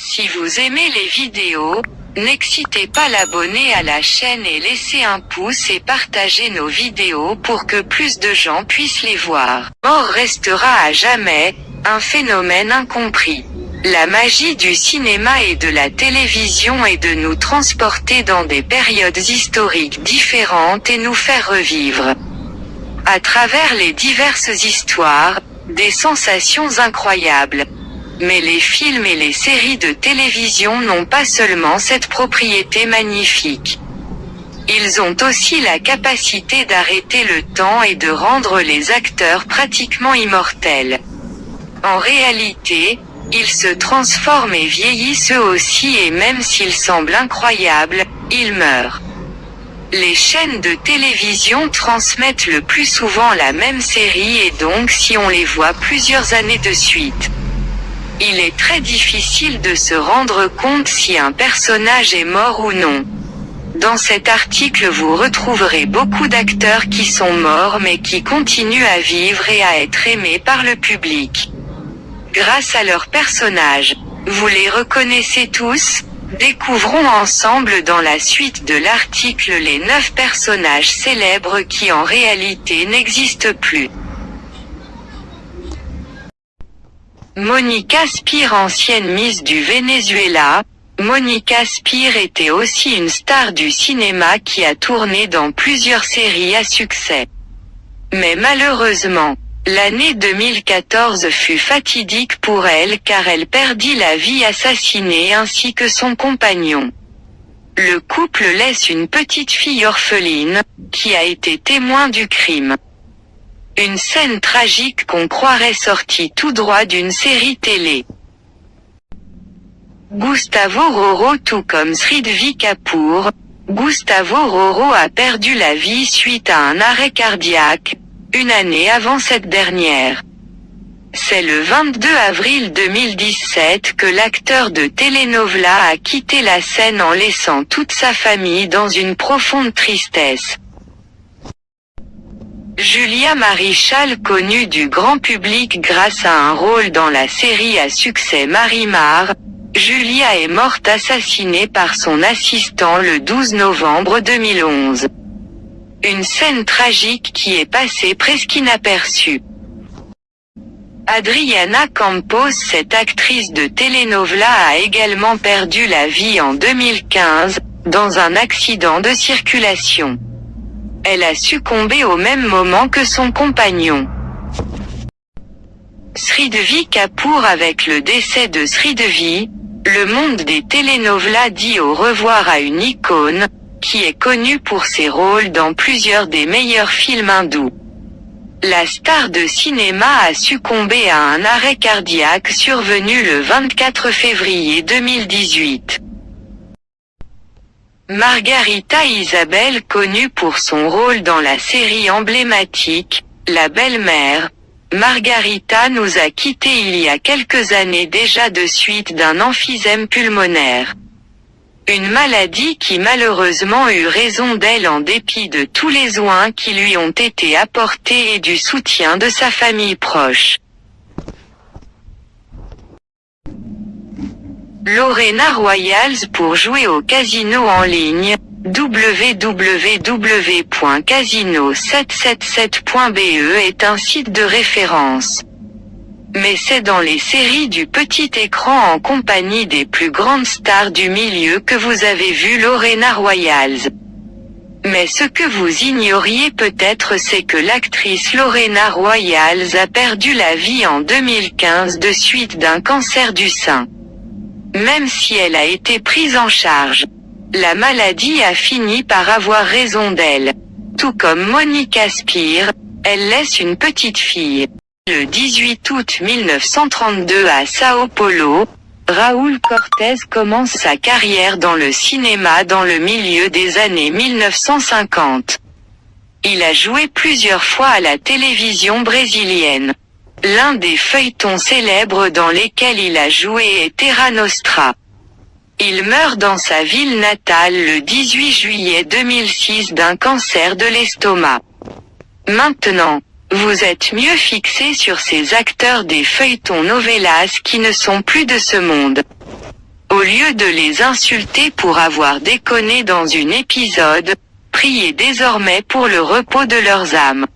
Si vous aimez les vidéos, n'excitez pas l'abonner à la chaîne et laissez un pouce et partagez nos vidéos pour que plus de gens puissent les voir. Mort restera à jamais, un phénomène incompris. La magie du cinéma et de la télévision est de nous transporter dans des périodes historiques différentes et nous faire revivre. À travers les diverses histoires, des sensations incroyables. Mais les films et les séries de télévision n'ont pas seulement cette propriété magnifique. Ils ont aussi la capacité d'arrêter le temps et de rendre les acteurs pratiquement immortels. En réalité, ils se transforment et vieillissent eux aussi et même s'ils semblent incroyables, ils meurent. Les chaînes de télévision transmettent le plus souvent la même série et donc si on les voit plusieurs années de suite, il est très difficile de se rendre compte si un personnage est mort ou non. Dans cet article vous retrouverez beaucoup d'acteurs qui sont morts mais qui continuent à vivre et à être aimés par le public. Grâce à leurs personnages. Vous les reconnaissez tous Découvrons ensemble dans la suite de l'article les 9 personnages célèbres qui en réalité n'existent plus. Monica Spire ancienne Miss du Venezuela, Monica Spire était aussi une star du cinéma qui a tourné dans plusieurs séries à succès. Mais malheureusement, l'année 2014 fut fatidique pour elle car elle perdit la vie assassinée ainsi que son compagnon. Le couple laisse une petite fille orpheline, qui a été témoin du crime. Une scène tragique qu'on croirait sortie tout droit d'une série télé. Gustavo Roro tout comme Sridvi Kapoor, Gustavo Roro a perdu la vie suite à un arrêt cardiaque, une année avant cette dernière. C'est le 22 avril 2017 que l'acteur de telenovela a quitté la scène en laissant toute sa famille dans une profonde tristesse. Julia Marichal connue du grand public grâce à un rôle dans la série à succès Marimar, Julia est morte assassinée par son assistant le 12 novembre 2011. Une scène tragique qui est passée presque inaperçue. Adriana Campos cette actrice de telenovela a également perdu la vie en 2015, dans un accident de circulation. Elle a succombé au même moment que son compagnon. Sridevi Kapoor avec le décès de Sridevi, le monde des telenovelas dit au revoir à une icône, qui est connue pour ses rôles dans plusieurs des meilleurs films hindous. La star de cinéma a succombé à un arrêt cardiaque survenu le 24 février 2018. Margarita Isabelle connue pour son rôle dans la série emblématique, La belle-mère, Margarita nous a quittés il y a quelques années déjà de suite d'un emphysème pulmonaire. Une maladie qui malheureusement eut raison d'elle en dépit de tous les soins qui lui ont été apportés et du soutien de sa famille proche. Lorena Royals pour jouer au casino en ligne, www.casino777.be est un site de référence. Mais c'est dans les séries du petit écran en compagnie des plus grandes stars du milieu que vous avez vu Lorena Royals. Mais ce que vous ignoriez peut-être c'est que l'actrice Lorena Royals a perdu la vie en 2015 de suite d'un cancer du sein. Même si elle a été prise en charge. La maladie a fini par avoir raison d'elle. Tout comme Monica Spire, elle laisse une petite fille. Le 18 août 1932 à Sao Paulo, Raúl Cortés commence sa carrière dans le cinéma dans le milieu des années 1950. Il a joué plusieurs fois à la télévision brésilienne. L'un des feuilletons célèbres dans lesquels il a joué est Terra Nostra. Il meurt dans sa ville natale le 18 juillet 2006 d'un cancer de l'estomac. Maintenant, vous êtes mieux fixé sur ces acteurs des feuilletons novellas qui ne sont plus de ce monde. Au lieu de les insulter pour avoir déconné dans une épisode, priez désormais pour le repos de leurs âmes.